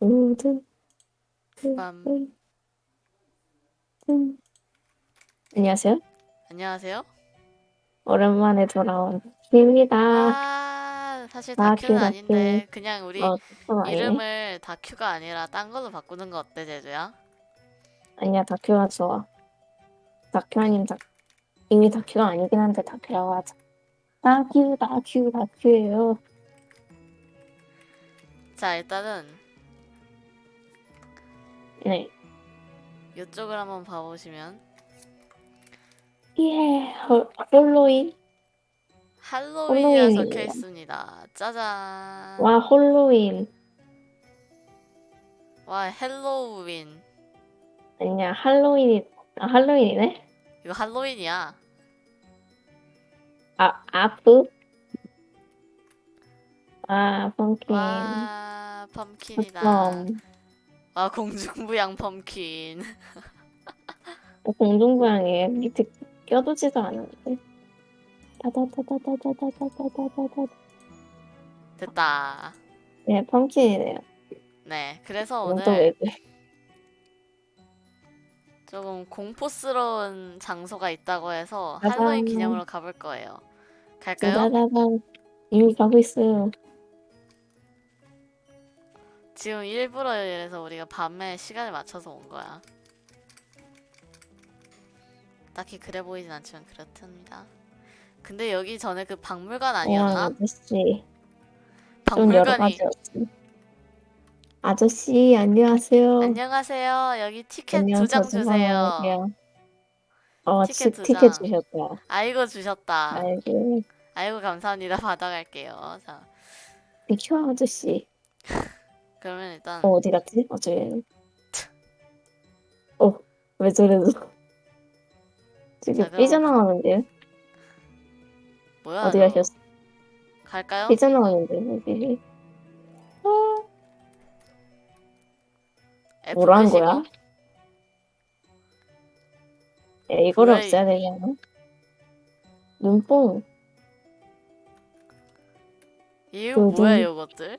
모든 빰. 음, 음. 안녕하세요. 안녕하세요. 오랜만에 돌아온 키입니다. 아, 사실 다큐, 다큐는 다큐. 아닌데 그냥 우리 어, 또. 이름을 다큐가 아니라 딴 걸로 바꾸는 거 어때, 제주야? 아니야, 다큐가 좋아. 다큐 아닌 다 이미 다큐가 아니긴 한데 다큐라고 하자. 다큐, 다큐, 다큐예요. 자, 일단은 네. 이쪽을 한번 봐보시면 예, 홀, 홀로윈? 할로윈이라. 적혀 있습니다. 짜잔. 와, 홀로윈. 와, 헬로윈. 아니야, 할로윈이, 아, 할로윈이네? 이거 할로윈이야. 아, 아프? 아, 펑킨. 와, 펌킨이다. 그럼, 와, 공중부양 펌킨. 공중부양에 밑에 껴두지도 않았는데. 다다다다다다다다다다다. 됐다. 네, 펌킨이네요. 네, 그래서 이건 또 오늘 왜 그래? 조금 공포스러운 장소가 있다고 해서 짜잔. 할로윈 기념으로 가볼 거예요. 갈까요? 짜자자잔. 이미 가고 있어요. 지금 일부러 이래서 우리가 밤에 시간을 맞춰서 온 거야. 딱히 그래 보이진 않지만 그렇답니다. 근데 여기 전에 그 박물관 와, 아니었나? 아저씨. 좀 여러 박물관이. 아저씨, 안녕하세요. 안녕하세요. 여기 티켓 안녕, 두장저 주세요. 어, 티켓 티, 두 티켓 장. 주셨다. 아이고 주셨다. 아이고, 아이고 감사합니다. 받아갈게요. 자, 비켜 아저씨. 그러면 일단 어, 어디 갔지? 어, 저기. 어, 왜 저래도. 지금 그럼- 삐져나가는데요? 뭐야? 어디 너? 가셨어? 갈까요? 삐져나가는데, 여기. F 뭐라는 누르시고. 거야? 야, 이거를 뭐야, 없애야 않아? 눈뽕. 이거 그 뭐야 눈- 이것들?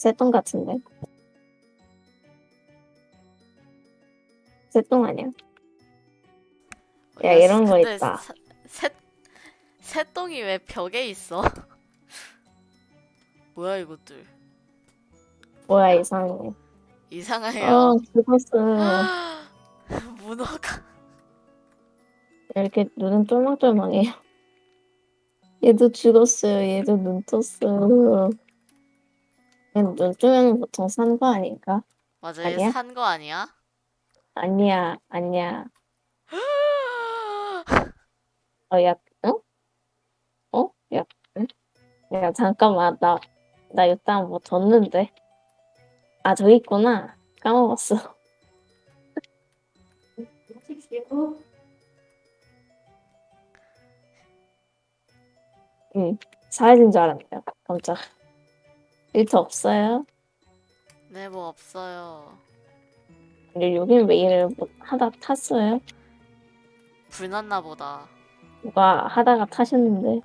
새똥 같은데? 새똥 아니야? 야, 이런 거 근데 있다. 사- 새 새똥이 왜 벽에 있어? 뭐야 이것들? 뭐야, 이상해. 이상해요. 어, 죽었어. 문어가 이렇게 눈은 똘망똘망해요. 얘도 죽었어요. 얘도 눈 떴어요. 얘는 눈 뜨면 보통 산 거 아닌가? 맞아 아니야? 얘산 거 아니야? 아니야, 아니야. 어, 야, 응? 어? 야, 응? 야, 잠깐만. 나, 나 일단 뭐 뒀는데. 아, 저기 있구나. 까먹었어. 응, 사라진 줄 알았네요. 깜짝. 일터 없어요? 네 뭐 없어요. 근데 여긴 왜 이래 뭐 하다 탔어요? 불났나 보다. 누가 하다가 타셨는데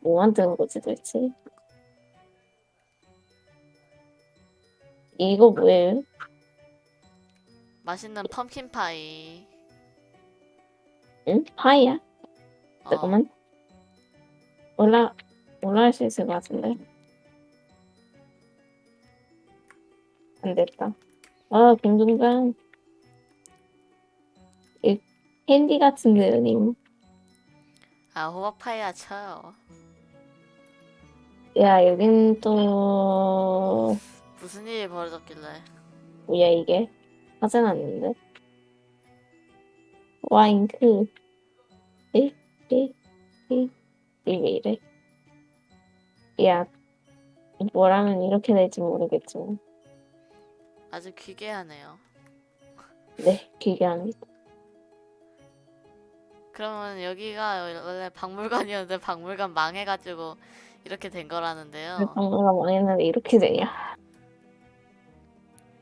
뭐 만드는 거지 도대체? 이거 뭐예요? 맛있는 펌킨 파이. 응? 파이야? 어, 잠깐만 올라 올라갈 수 있을 것 같은데 안 됐다 아 공중간 이 캔디 같은데요 님아 호박 파이야 쳐요. 야, 여긴 또 무슨 일이 벌어졌길래? 뭐야 이게? 화재 났는데? 와인크 에? 에? 에? 이게 왜 이래? 야, 뭐라면 이렇게 될지 모르겠지만 아주 기괴하네요. 네, 기괴합니다. 그러면 여기가 원래 박물관이었는데 박물관 망해가지고 이렇게 된 거라는데요. 방문가 망했는데 이렇게 되냐?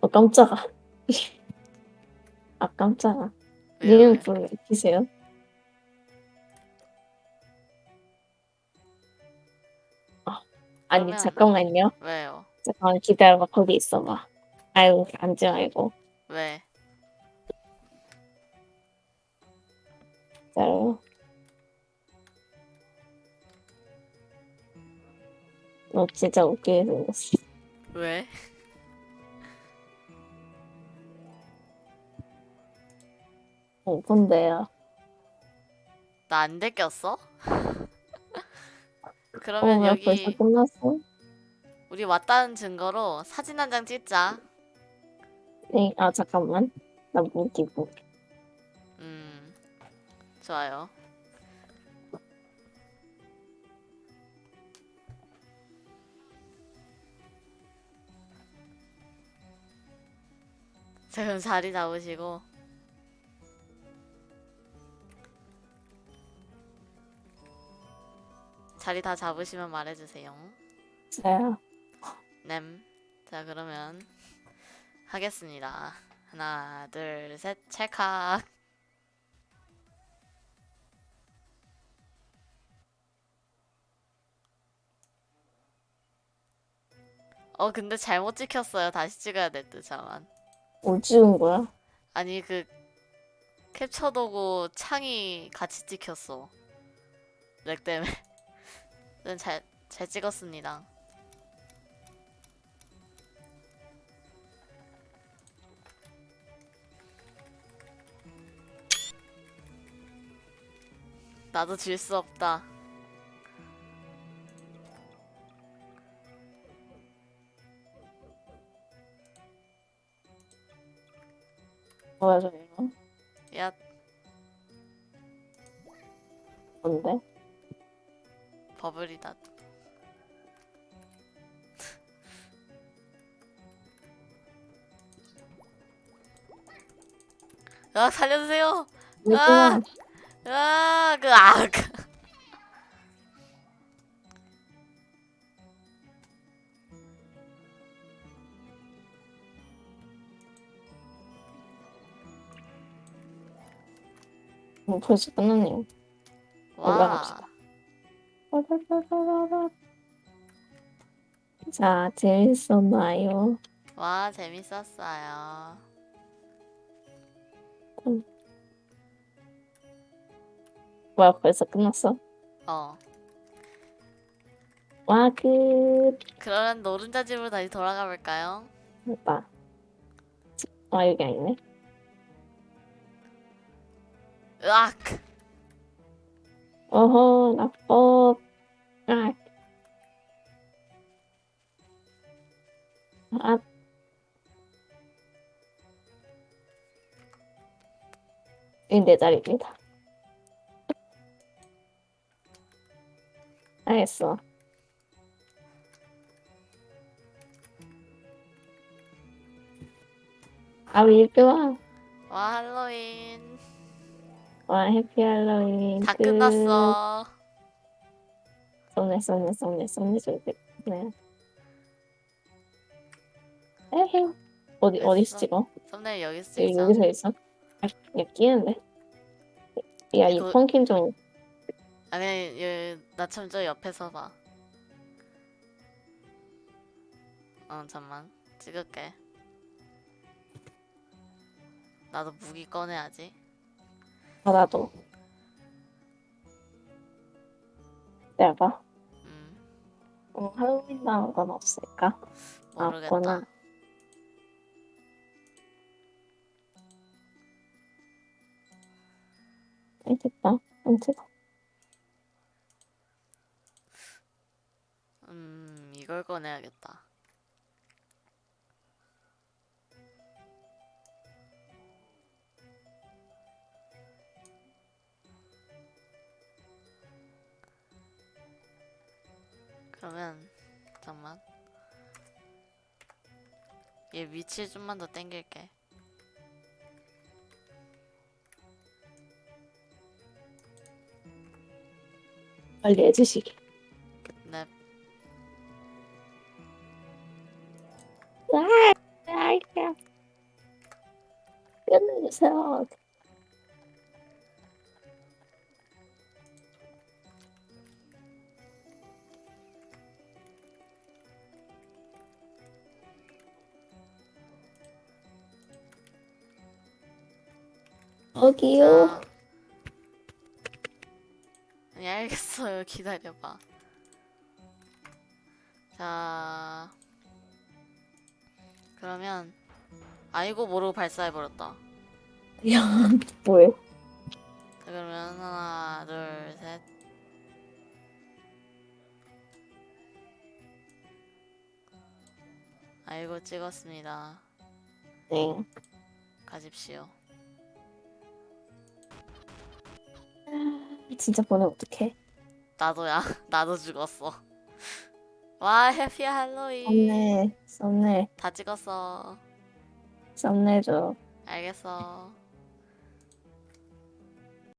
어, 깜짝아. 아, 깜짝아. 불을 왜 켜세요? 아니 그러면- 잠깐만요. 왜요? 잠깐만 기다려봐 거기 있어봐. 아이고 앉지 말고 왜? 기다려. 너 진짜 웃기게 생겼어. 왜? 어, 근데요. 나 안 데꼈어? 어, 그러면 왜 벌써 여기 끝났어? 우리 왔다는 증거로 사진 한 장 찍자. 네, 아 잠깐만. 나 무기 무기. 음, 좋아요. 자, 그럼 자리 잡으시고. 자리 다 잡으시면 말해주세요. 자요. 냄. 자, 그러면 하겠습니다. 하나, 둘, 셋, 찰칵. 어, 근데 잘못 찍혔어요. 다시 찍어야 될 듯, 잠만. 뭘 찍은 거야? 아니, 그, 캡처 도구 창이 같이 찍혔어. 렉 때문에. 는 잘, 잘 찍었습니다. 나도 질 수 없다. 뭐야 저 이거? 야, 뭔데? 버블이다. 아, 살려주세요! 이 구나. 아, 그, 아, 그. 뭐 벌써 끝났네요. 와, 올라갑시다. 자, 재밌었나요? 와, 재밌었어요. 뭐야, 벌써 끝났어? 어, 와, 끝. 그러면 노른자 집으로 다시 돌아가 볼까요? 됐다. 아, 여기 아니네. 으악! 어허, 나법. 아. 아. 이내 자리입니다. 알겠어. 아, 밀좋아 와, 할로윈. 와, 해피 할로윈. 다 끝. 끝났어. 썸네, 썸네, 썸네, 썸네, 썸네. 네. 에헤. 어디, 됐어. 어디서 찍어? 썸네일 여기서 여기, 찍자. 여기서 있어? 아, 야, 끼는데? 야, 이 이거- 펑킨 좀, 아니, 여기, 나처럼 저 옆에서 봐. 어, 잠만. 찍을게. 나도 무기 꺼내야지. 받아도. 내가 음, 어, 할로윈 나온 건 없을까? 모르겠다. 없구나. 아, 됐다. 안 찍어. 음, 이걸 꺼내야겠다. 그러면 잠만. 얘 위치 좀만 더 당길게. 빨리 해주시게. fuck? 여기요? 아니 알겠어요 기다려봐 자 그러면 아이고 모르고 발사해버렸다 야, 뭐해? 자, 그러면 하나, 둘, 셋. 아이고 찍었습니다. 네. 가십시오. 진짜 보내면 어떡해? 나도야. 나도 죽었어. 와 해피 할로윈. 썸네, 썸네, 다 찍었어. 썸네 줘. 알겠어.